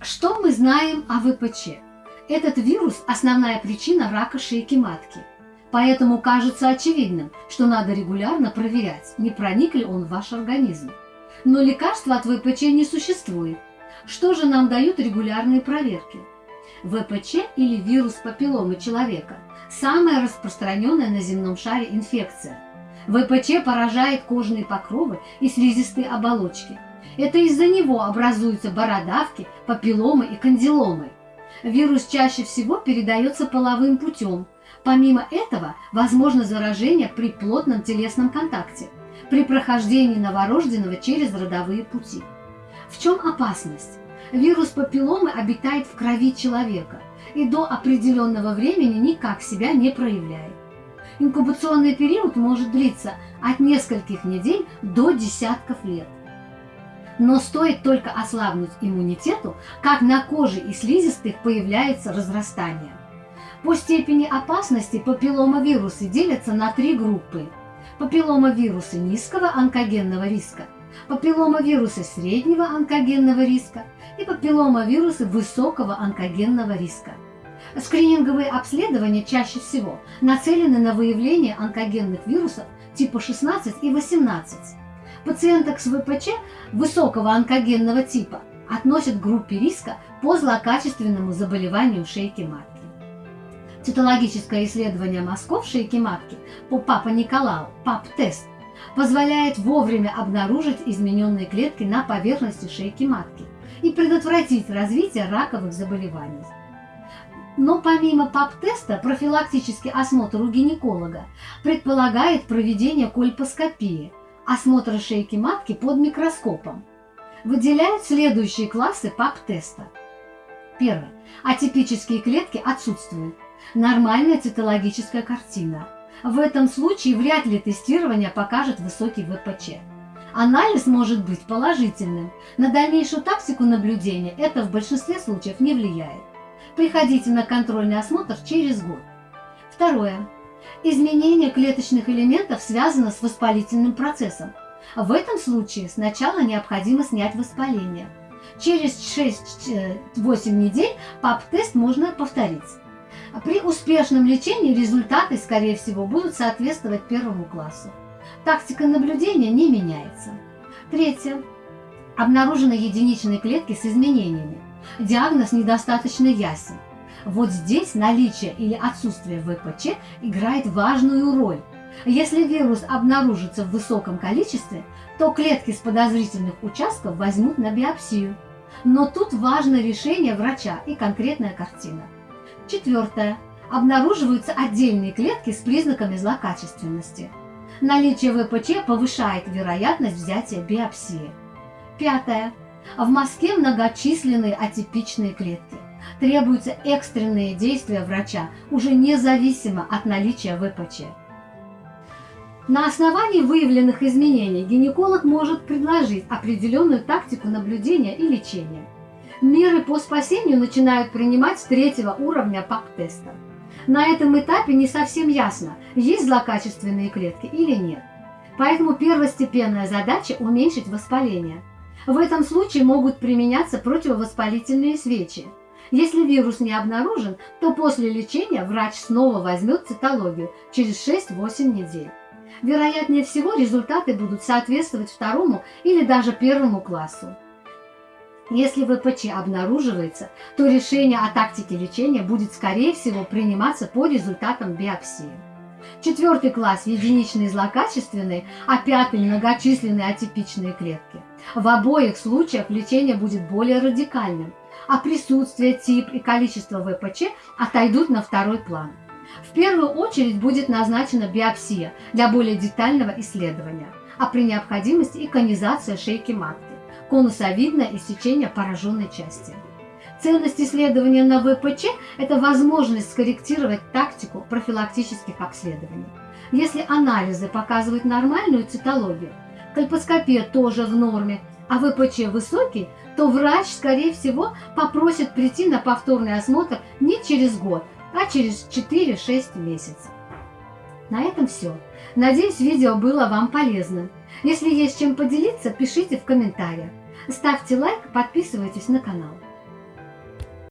Что мы знаем о ВПЧ? Этот вирус – основная причина рака шейки матки. Поэтому кажется очевидным, что надо регулярно проверять, не проник ли он в ваш организм. Но лекарства от ВПЧ не существует. Что же нам дают регулярные проверки? ВПЧ или вирус папилломы человека – самая распространенная на земном шаре инфекция. ВПЧ поражает кожные покровы и слизистые оболочки. Это из-за него образуются бородавки, папилломы и кандиломы. Вирус чаще всего передается половым путем. Помимо этого, возможно заражение при плотном телесном контакте, при прохождении новорожденного через родовые пути. В чем опасность? Вирус папилломы обитает в крови человека и до определенного времени никак себя не проявляет. Инкубационный период может длиться от нескольких недель до десятков лет. Но стоит только ослабнуть иммунитету, как на коже и слизистых появляется разрастание. По степени опасности папилломавирусы делятся на три группы. Папилломавирусы низкого онкогенного риска, папилломавирусы среднего онкогенного риска и папилломавирусы высокого онкогенного риска. Скрининговые обследования чаще всего нацелены на выявление онкогенных вирусов типа 16 и 18. Пациенток с ВПЧ высокого онкогенного типа относят к группе риска по злокачественному заболеванию шейки матки. Цитологическое исследование мазков шейки матки по Папаниколау, ПАП-тест, позволяет вовремя обнаружить измененные клетки на поверхности шейки матки и предотвратить развитие раковых заболеваний. Но помимо ПАП-теста, профилактический осмотр у гинеколога предполагает проведение кольпоскопии, осмотра шейки матки под микроскопом. Выделяют следующие классы ПАП-теста. Первое. Атипические клетки отсутствуют. Нормальная цитологическая картина. В этом случае вряд ли тестирование покажет высокий ВПЧ. Анализ может быть положительным. На дальнейшую тактику наблюдения это в большинстве случаев не влияет. Приходите на контрольный осмотр через год. Второе. Изменение клеточных элементов связано с воспалительным процессом. В этом случае сначала необходимо снять воспаление. Через 6-8 недель ПАП-тест можно повторить. При успешном лечении результаты, скорее всего, будут соответствовать первому классу. Тактика наблюдения не меняется. Третье. Обнаружены единичные клетки с изменениями. Диагноз недостаточно ясен. Вот здесь наличие или отсутствие ВПЧ играет важную роль. Если вирус обнаружится в высоком количестве, то клетки с подозрительных участков возьмут на биопсию. Но тут важно решение врача и конкретная картина. Четвертое. Обнаруживаются отдельные клетки с признаками злокачественности. Наличие ВПЧ повышает вероятность взятия биопсии. Пятое. В мозге многочисленные атипичные клетки. Требуются экстренные действия врача, уже независимо от наличия ВПЧ. На основании выявленных изменений гинеколог может предложить определенную тактику наблюдения и лечения. Меры по спасению начинают принимать с третьего уровня ПАП-теста. На этом этапе не совсем ясно, есть злокачественные клетки или нет. Поэтому первостепенная задача – уменьшить воспаление. В этом случае могут применяться противовоспалительные свечи. Если вирус не обнаружен, то после лечения врач снова возьмет цитологию через 6-8 недель. Вероятнее всего результаты будут соответствовать второму или даже первому классу. Если ВПЧ обнаруживается, то решение о тактике лечения будет, скорее всего, приниматься по результатам биопсии. Четвертый класс – единичные злокачественные, а пятый – многочисленные атипичные клетки. В обоих случаях лечение будет более радикальным, а присутствие, тип и количество ВПЧ отойдут на второй план. В первую очередь будет назначена биопсия для более детального исследования, а при необходимости и конизация шейки матки конусовидное иссечение пораженной части. Ценность исследования на ВПЧ – это возможность скорректировать тактику профилактических обследований. Если анализы показывают нормальную цитологию, кольпоскопия тоже в норме, а ВПЧ высокий, то врач, скорее всего, попросит прийти на повторный осмотр не через год, а через 4-6 месяцев. На этом все. Надеюсь, видео было вам полезным. Если есть чем поделиться, пишите в комментариях. Ставьте лайк, подписывайтесь на канал.